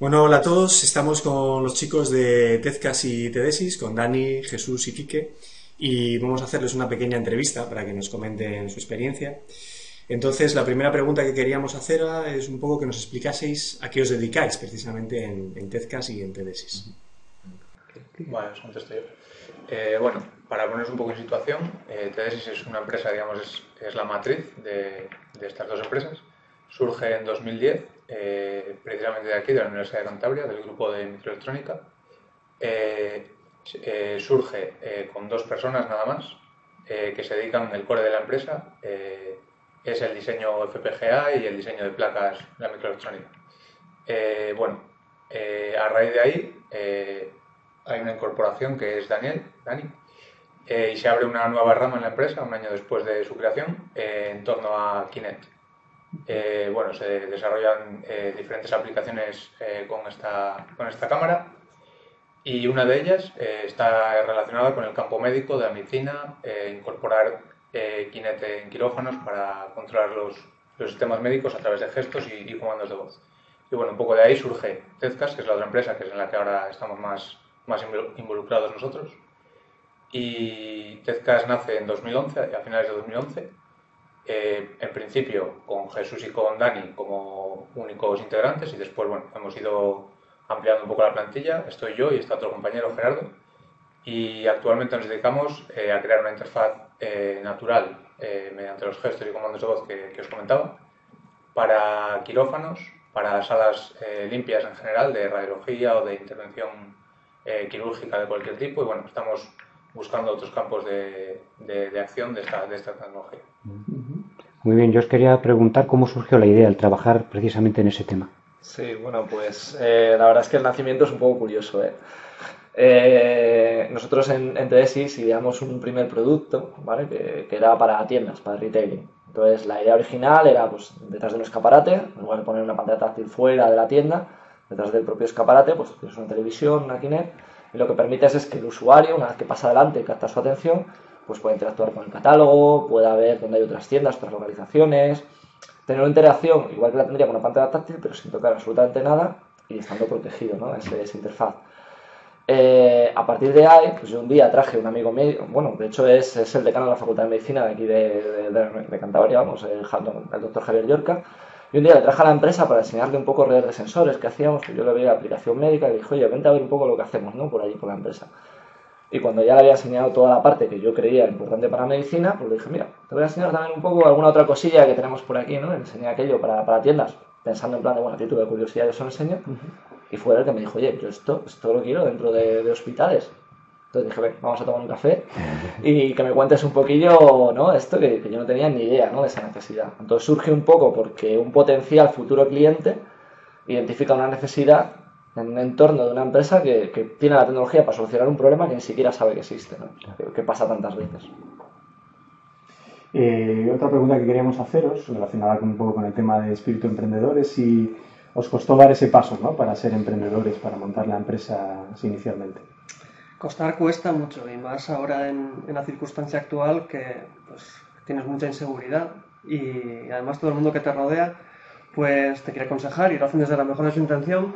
Bueno, hola a todos. Estamos con los chicos de Tezcas y Tedesis, con Dani, Jesús y Quique, y vamos a hacerles una pequeña entrevista para que nos comenten su experiencia. Entonces, la primera pregunta que queríamos hacer es un poco que nos explicaseis a qué os dedicáis precisamente en, Tezcas y en Tedesis. Bueno, os contesto yo. Eh, bueno, para poneros un poco en situación, eh, Tedesis es una empresa, digamos, es, la matriz de estas dos empresas. Surge en 2010 eh, precisamente de aquí, de la Universidad de Cantabria, del grupo de microelectrónica. Eh, eh, surge con dos personas nada más que se dedican, el core de la empresa es el diseño FPGA y el diseño de placas la microelectrónica. bueno, a raíz de ahí hay una incorporación que es Daniel, Dani, y se abre una nueva rama en la empresa un año después de su creación en torno a Kinect. Eh, bueno, se desarrollan eh, diferentes aplicaciones eh, con, esta, con esta cámara y una de ellas está relacionada con el campo médico de la medicina, incorporar Kinect en quirófanos para controlar los, los, sistemas médicos a través de gestos y, comandos de voz. Y bueno, un poco de ahí surge Tezcas, que es la otra empresa que es en la que ahora estamos más, más involucrados nosotros. Y Tezcas nace en 2011, a finales de 2011, eh, en principio con Jesús y con Dani como únicos integrantes y después bueno, hemos ido ampliando un poco la plantilla, estoy yo y está otro compañero Gerardo y actualmente nos dedicamos eh, a crear una interfaz eh, natural mediante los gestos y comandos de voz que, os comentaba para quirófanos, para salas limpias en general de radiología o de intervención quirúrgica de cualquier tipo y bueno, estamos buscando otros campos de, de, acción de esta, de esta tecnología. Muy bien, yo os quería preguntar cómo surgió la idea de trabajar precisamente en ese tema. Sí, bueno, pues eh, la verdad es que el nacimiento es un poco curioso. ¿eh? Eh, nosotros en, en Tesis ideamos un primer producto ¿vale? que, que, era para tiendas, para retailing. Entonces la idea original era pues, detrás de un escaparate, lugar de poner una pantalla táctil fuera de la tienda, detrás del propio escaparate, pues una televisión, una Kinect, y lo que permites es que el usuario, una vez que pasa adelante y capta su atención, pues interactuar con el catálogo, pueda ver dónde hay otras tiendas, otras localizaciones, tener una interacción igual que la tendría con una pantalla táctil, pero sin tocar absolutamente nada y estando protegido, ¿no? Ese, esa interfaz. Eh, a partir de ahí, pues yo un día traje un amigo mío, bueno, de hecho es, es el decano de la Facultad de Medicina de aquí de, de, Cantabria, vamos, el, doctor Javier Yorca, y un día le traje a la empresa para enseñarle un poco redes de sensores que hacíamos, yo le veía aplicación médica y le dije, oye, vente a ver un poco lo que hacemos, ¿no? Por allí, por la empresa. Y cuando ya le había enseñado toda la parte que yo creía importante para medicina, pues le dije, mira, te voy a enseñar también un poco alguna otra cosilla que tenemos por aquí, ¿no? Le enseñé aquello para, para tiendas, pensando en plan de, bueno, a ti tuve curiosidad, yo se lo enseño. Y fue él que me dijo, oye, yo esto, esto lo quiero dentro de, de hospitales. Entonces dije, ven, vamos a tomar un café y que me cuentes un poquillo, ¿no? Esto que, que, yo no tenía ni idea, ¿no? De esa necesidad. Entonces surge un poco porque un potencial futuro cliente identifica una necesidad en un entorno de una empresa que, que, tiene la tecnología para solucionar un problema que ni siquiera sabe que existe, ¿no? que, pasa tantas veces. Eh, otra pregunta que queríamos haceros, relacionada con, un poco con el tema de espíritu emprendedor, es si os costó dar ese paso ¿no? para ser emprendedores, para montar la empresa inicialmente. Costar cuesta mucho, y más ahora en, en la circunstancia actual que pues, tienes mucha inseguridad y además todo el mundo que te rodea pues te quiere aconsejar y lo hacen desde la mejor de su intención,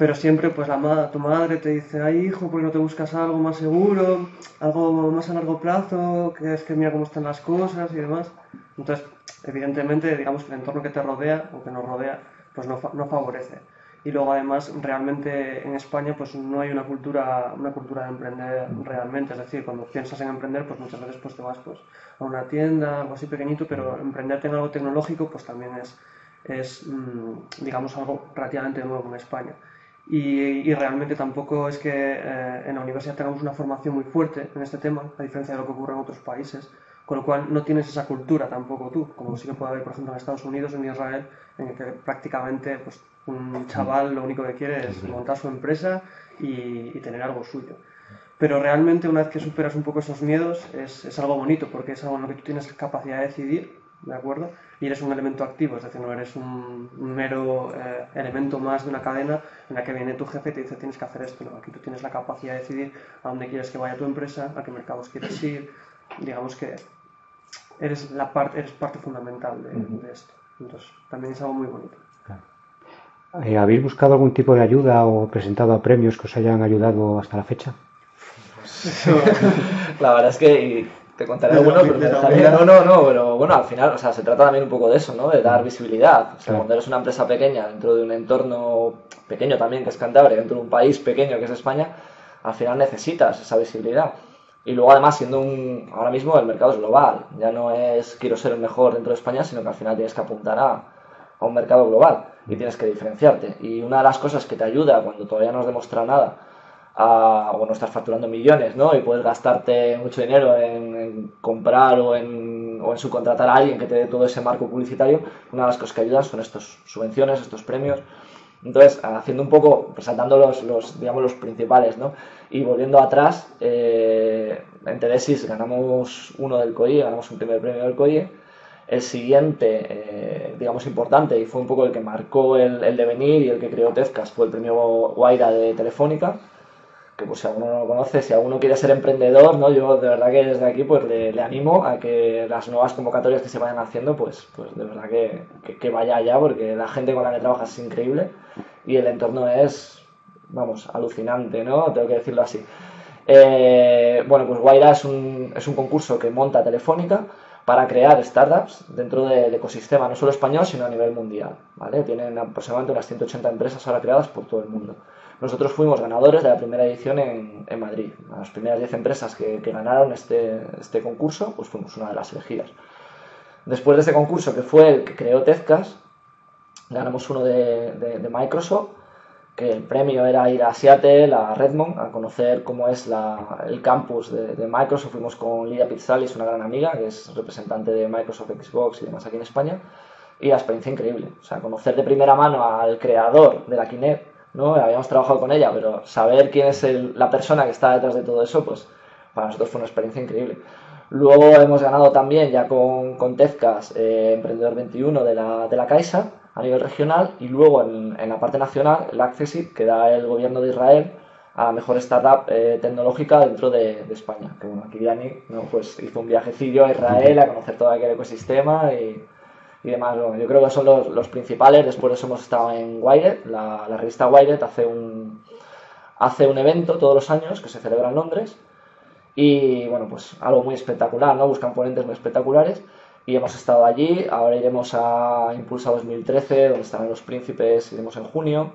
pero siempre pues la tu madre te dice, ay hijo, ¿por qué no te buscas algo más seguro, algo más a largo plazo, que es que mira cómo están las cosas y demás? Entonces, evidentemente, digamos que el entorno que te rodea o que nos rodea, pues no, no favorece. Y luego además, realmente en España pues no hay una cultura, una cultura de emprender realmente, es decir, cuando piensas en emprender, pues muchas veces pues te vas pues a una tienda, algo así pequeñito, pero emprenderte en algo tecnológico pues también es, es mm, digamos, algo relativamente nuevo en España. Y, realmente tampoco es que eh, en la universidad tengamos una formación muy fuerte en este tema, a diferencia de lo que ocurre en otros países, con lo cual no tienes esa cultura tampoco tú, como sí que puede haber, por ejemplo, en Estados Unidos o en Israel, en el que prácticamente pues, un chaval lo único que quiere es montar su empresa y, tener algo suyo. Pero realmente una vez que superas un poco esos miedos es, es algo bonito porque es algo en lo que tú tienes capacidad de decidir ¿de acuerdo? Y eres un elemento activo, es decir, no eres un, mero eh, elemento más de una cadena en la que viene tu jefe y te dice tienes que hacer esto, no, aquí tú tienes la capacidad de decidir a dónde quieres que vaya tu empresa, a qué mercados quieres ir, digamos que eres, la parte, eres parte fundamental de, esto, entonces también es algo muy bonito. Eh, ¿Habéis buscado algún tipo de ayuda o presentado a premios que os hayan ayudado hasta la fecha? la verdad es que te contaré algunos, pero no, no, no, pero bueno, al final, o sea, se trata también un poco de eso, ¿no? De dar visibilidad. O sea, cuando eres una empresa pequeña dentro de un entorno pequeño también, que es Cantabria, dentro de un país pequeño que es España, al final necesitas esa visibilidad. Y luego además siendo un, ahora mismo el mercado es global, ya no es quiero ser el mejor dentro de España, sino que al final tienes que apuntar a, a un mercado global y tienes que diferenciarte. Y una de las cosas que te ayuda cuando todavía no has demostrado nada, a, o no estás facturando millones, ¿no? Y puedes gastarte mucho dinero en, comprar o en, o en subcontratar a alguien que te dé todo ese marco publicitario, una de las cosas que ayudan son estas subvenciones, estos premios. Entonces, haciendo un poco, resaltando los, los, digamos, los principales, ¿no? Y volviendo atrás, eh, en Tedesis ganamos uno del COIE, ganamos un primer premio del COIE. El siguiente, eh, digamos, importante y fue un poco el que marcó el, el devenir y el que creó Tezcas fue el premio Guaira de Telefónica que pues si alguno no lo conoce, si alguno quiere ser emprendedor, ¿no? Yo de verdad que desde aquí pues le, animo a que las nuevas convocatorias que se vayan haciendo, pues, pues de verdad que, que, vaya allá, porque la gente con la que trabajas es increíble y el entorno es, vamos, alucinante, ¿no? Tengo que decirlo así. Eh, bueno, pues Guaira es un, es un concurso que monta Telefónica para crear startups dentro del ecosistema, no solo español, sino a nivel mundial, ¿vale? Tienen aproximadamente unas 180 empresas ahora creadas por todo el mundo. Nosotros fuimos ganadores de la primera edición en, Madrid. Las primeras 10 empresas que, ganaron este, este, concurso, pues fuimos una de las elegidas. Después de ese concurso, que fue el que creó Tezcas, ganamos uno de, Microsoft, que el premio era ir a Seattle, a Redmond, a conocer cómo es el campus de, de, Microsoft. Fuimos con Lidia Pizzalis, una gran amiga, que es representante de Microsoft Xbox y demás aquí en España, y la experiencia increíble. O sea, conocer de primera mano al creador de la Kinect, ¿no? Habíamos trabajado con ella, pero saber quién es la persona que está detrás de todo eso, pues para nosotros fue una experiencia increíble. Luego hemos ganado también ya con, con Tezcas eh, Emprendedor 21 de la, de la Caixa a nivel regional y luego en, en la parte nacional el Accessit que da el gobierno de Israel a la mejor startup eh, tecnológica dentro de, de, España. Que bueno, aquí Dani ¿no? pues hizo un viajecillo a Israel a conocer todo aquel ecosistema y, y demás. yo creo que son los, los, principales. Después hemos estado en Wired, la, la, revista Wired hace un, hace un evento todos los años que se celebra en Londres y bueno, pues algo muy espectacular, ¿no? Buscan ponentes muy espectaculares y hemos estado allí. Ahora iremos a Impulsa 2013, donde estarán los príncipes, iremos en junio.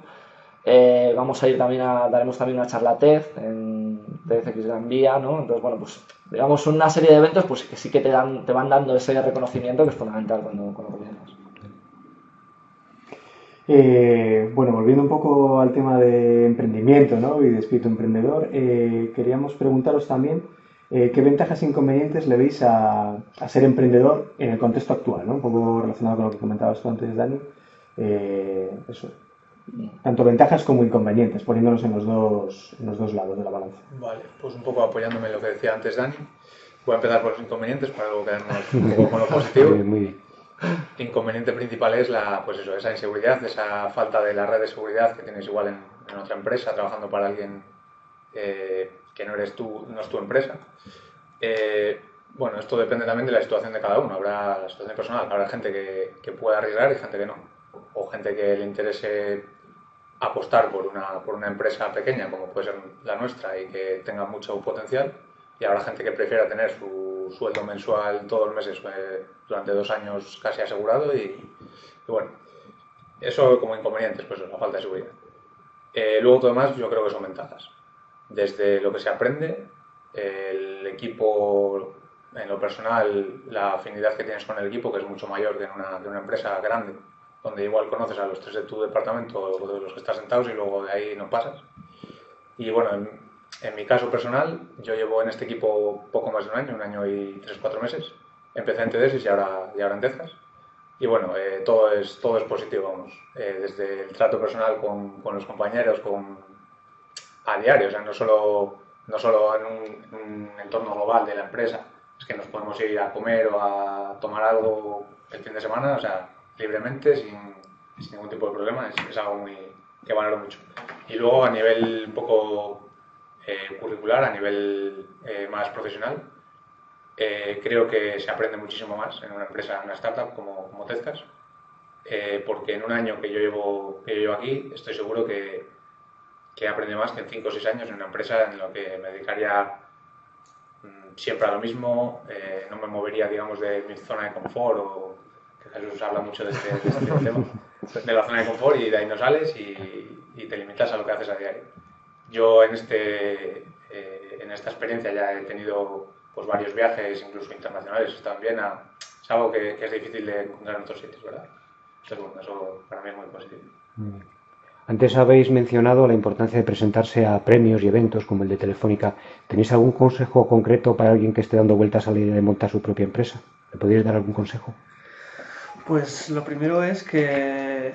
Eh, vamos a ir también a, daremos también una charla TED en TEDx Gran Vía, ¿no? Entonces, bueno, pues digamos una serie de eventos pues que sí que te dan, te van dando ese reconocimiento que es fundamental cuando, cuando comienzas. Eh, bueno, volviendo un poco al tema de emprendimiento ¿no? y de espíritu emprendedor, eh, queríamos preguntaros también eh, qué ventajas e inconvenientes le veis a, ser emprendedor en el contexto actual, ¿no? un poco relacionado con lo que comentabas tú antes, Dani. eso, tanto ventajas como inconvenientes, poniéndonos en los dos, en los dos lados de la balanza. Vale, pues un poco apoyándome en lo que decía antes Dani, voy a empezar por los inconvenientes para luego quedarnos un poco con lo positivo. Muy bien. Inconveniente principal es la, pues eso, esa inseguridad, esa falta de la red de seguridad que tienes igual en, en otra empresa, trabajando para alguien eh, que no eres tú, no es tu empresa. Eh, bueno, esto depende también de la situación de cada uno. Habrá la situación personal, habrá gente que, que pueda arriesgar y gente que no. O gente que le interese apostar por una, por una empresa pequeña, como puede ser la nuestra, y que tenga mucho potencial, y habrá gente que prefiera tener su sueldo mensual todos los meses eh, durante dos años casi asegurado, y, bueno, eso como inconvenientes, pues la falta de seguridad. Eh, luego todo demás yo creo que son ventajas. Desde lo que se aprende, el equipo, en lo personal, la afinidad que tienes con el equipo, que es mucho mayor que en una, que una empresa grande, donde igual conoces a los tres de tu departamento o de los que estás sentados y luego de ahí no pasas. Y bueno, en, en, mi caso personal, yo llevo en este equipo poco más de un año, un año y tres, cuatro meses. Empecé en TDS y ahora, y ahora en Texas. Y bueno, eh, todo, es, todo es positivo, vamos. Eh, desde el trato personal con, con, los compañeros, con, a diario, o sea, no solo, no solo en un, un entorno global de la empresa, es que nos podemos ir a comer o a tomar algo el fin de semana, o sea, libremente, sin, sin ningún tipo de problema, es, es, algo muy, que valoro mucho. Y luego a nivel un poco eh, curricular, a nivel eh, más profesional, eh, creo que se aprende muchísimo más en una empresa, en una startup como, como Tezcas. eh, porque en un año que yo llevo, que yo llevo aquí estoy seguro que, que aprende más que en 5 o 6 años en una empresa en la que me dedicaría mm, siempre a lo mismo, eh, no me movería, digamos, de mi zona de confort o Jesús habla mucho de este, de este tema, de la zona de confort y de ahí no sales y, y te limitas a lo que haces a diario. Yo en, este, eh, en esta experiencia ya he tenido pues, varios viajes, incluso internacionales, también a, es algo que, que, es difícil de encontrar en otros sitios, ¿verdad? Entonces, bueno, eso para mí es muy positivo. Antes habéis mencionado la importancia de presentarse a premios y eventos como el de Telefónica. ¿Tenéis algún consejo concreto para alguien que esté dando vueltas a la idea de montar su propia empresa? ¿Le podríais dar algún consejo? Pues lo primero es que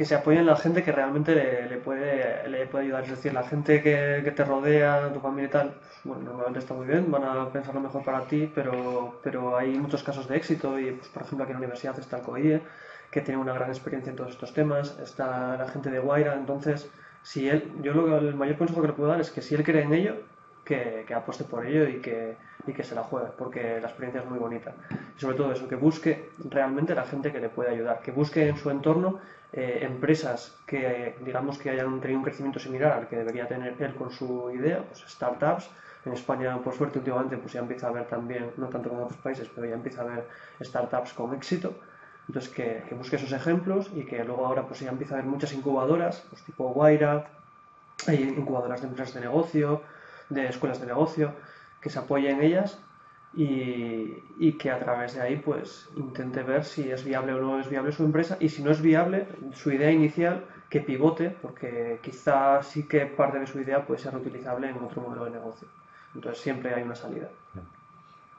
que se apoyen en la gente que realmente le, le, puede, le puede ayudar. Es decir, la gente que, que, te rodea, tu familia y tal, bueno, normalmente está muy bien, van a pensar lo mejor para ti, pero, pero hay muchos casos de éxito y, pues, por ejemplo, aquí en la universidad está el COIE, que tiene una gran experiencia en todos estos temas, está la gente de Guaira, entonces, si él, yo lo, el mayor consejo que le puedo dar es que si él cree en ello, que, que, apueste por ello y que, y que se la juegue, porque la experiencia es muy bonita. Y sobre todo eso, que busque realmente la gente que le puede ayudar, que busque en su entorno eh, empresas que digamos que hayan tenido un crecimiento similar al que debería tener él con su idea, pues startups. En España, por suerte, últimamente pues ya empieza a haber también, no tanto como en otros países, pero ya empieza a haber startups con éxito. Entonces, que, que busque esos ejemplos y que luego ahora pues ya empieza a haber muchas incubadoras, pues tipo Guaira, hay incubadoras de empresas de negocio, de escuelas de negocio, que se apoyen en ellas y, y, que a través de ahí pues intente ver si es viable o no es viable su empresa. Y si no es viable su idea inicial que pivote porque quizá sí que parte de su idea puede ser reutilizable en otro modelo de negocio. Entonces siempre hay una salida